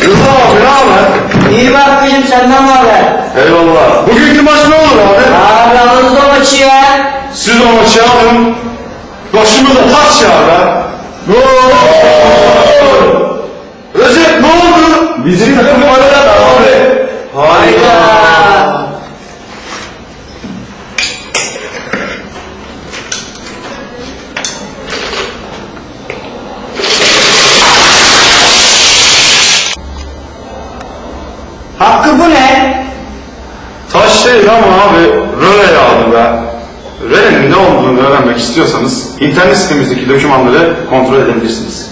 Bravo, bravo. İyi bak bakmışım senden var be. Eyvallah. Bugünkü maç ne olur abi? Abi alırız o maçı ya. Siz o maçı alın. Başımıza taş ya be. Recep ne oldu? Bizim takım arada da abi. Harika. Hakkı bu ne? Taş değil ama abi röle yağdı be. Röle'nin ne olduğunu öğrenmek istiyorsanız internet sitemizdeki dokümanları kontrol edebilirsiniz.